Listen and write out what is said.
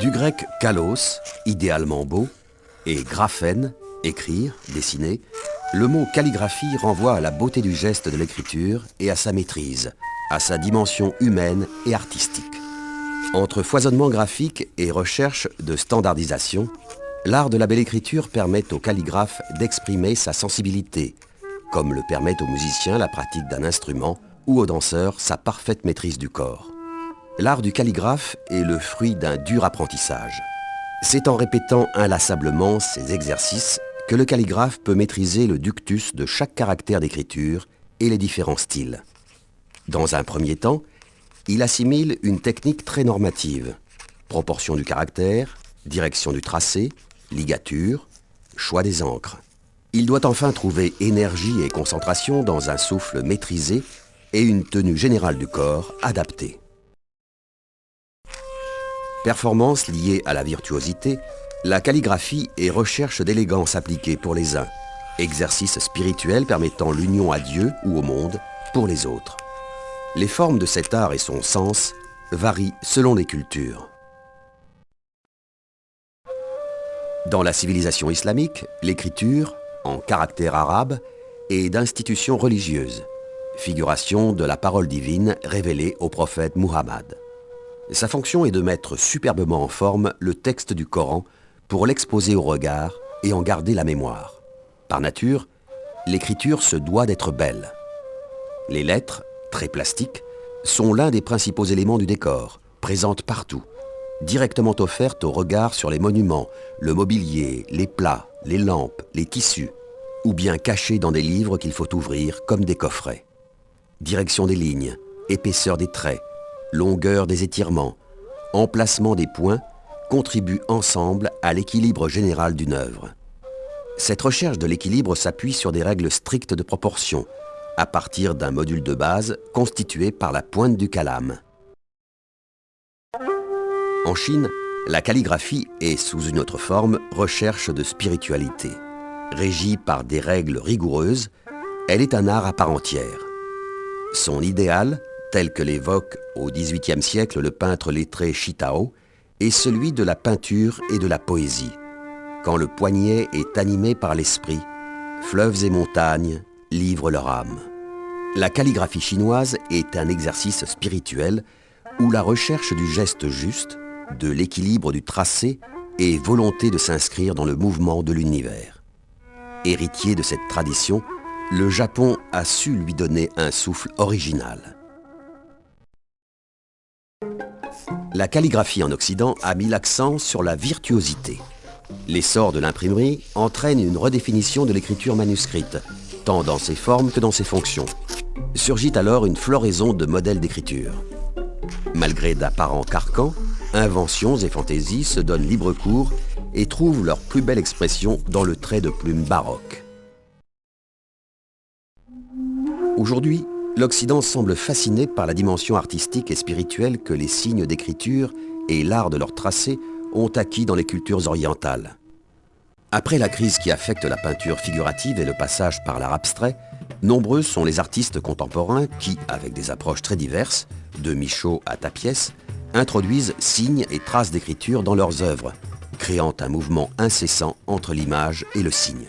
Du grec kalos, idéalement beau, et graphène, écrire, dessiner, le mot calligraphie renvoie à la beauté du geste de l'écriture et à sa maîtrise, à sa dimension humaine et artistique. Entre foisonnement graphique et recherche de standardisation, l'art de la belle écriture permet au calligraphe d'exprimer sa sensibilité, comme le permet au musicien la pratique d'un instrument ou au danseur sa parfaite maîtrise du corps. L'art du calligraphe est le fruit d'un dur apprentissage. C'est en répétant inlassablement ces exercices que le calligraphe peut maîtriser le ductus de chaque caractère d'écriture et les différents styles. Dans un premier temps, il assimile une technique très normative. Proportion du caractère, direction du tracé, ligature, choix des encres. Il doit enfin trouver énergie et concentration dans un souffle maîtrisé et une tenue générale du corps adaptée. Performance liée à la virtuosité, la calligraphie est recherche d'élégance appliquée pour les uns, exercice spirituel permettant l'union à Dieu ou au monde pour les autres. Les formes de cet art et son sens varient selon les cultures. Dans la civilisation islamique, l'écriture, en caractère arabe, est d'institution religieuse, figuration de la parole divine révélée au prophète Muhammad. Sa fonction est de mettre superbement en forme le texte du Coran pour l'exposer au regard et en garder la mémoire. Par nature, l'écriture se doit d'être belle. Les lettres, très plastiques, sont l'un des principaux éléments du décor, présentes partout, directement offertes au regard sur les monuments, le mobilier, les plats, les lampes, les tissus, ou bien cachées dans des livres qu'il faut ouvrir comme des coffrets. Direction des lignes, épaisseur des traits, longueur des étirements, emplacement des points contribuent ensemble à l'équilibre général d'une œuvre. Cette recherche de l'équilibre s'appuie sur des règles strictes de proportion, à partir d'un module de base constitué par la pointe du calame. En Chine, la calligraphie est, sous une autre forme, recherche de spiritualité. Régie par des règles rigoureuses, elle est un art à part entière. Son idéal, tel que l'évoque au XVIIIe siècle le peintre lettré Shitao, est celui de la peinture et de la poésie. Quand le poignet est animé par l'esprit, fleuves et montagnes livrent leur âme. La calligraphie chinoise est un exercice spirituel où la recherche du geste juste, de l'équilibre du tracé et volonté de s'inscrire dans le mouvement de l'univers. Héritier de cette tradition, le Japon a su lui donner un souffle original. La calligraphie en Occident a mis l'accent sur la virtuosité. L'essor de l'imprimerie entraîne une redéfinition de l'écriture manuscrite, tant dans ses formes que dans ses fonctions. Surgit alors une floraison de modèles d'écriture. Malgré d'apparents carcans, inventions et fantaisies se donnent libre cours et trouvent leur plus belle expression dans le trait de plume baroque. Aujourd'hui, l'Occident semble fasciné par la dimension artistique et spirituelle que les signes d'écriture et l'art de leur tracé ont acquis dans les cultures orientales. Après la crise qui affecte la peinture figurative et le passage par l'art abstrait, nombreux sont les artistes contemporains qui, avec des approches très diverses, de Michaud à Tapiès, introduisent signes et traces d'écriture dans leurs œuvres, créant un mouvement incessant entre l'image et le signe.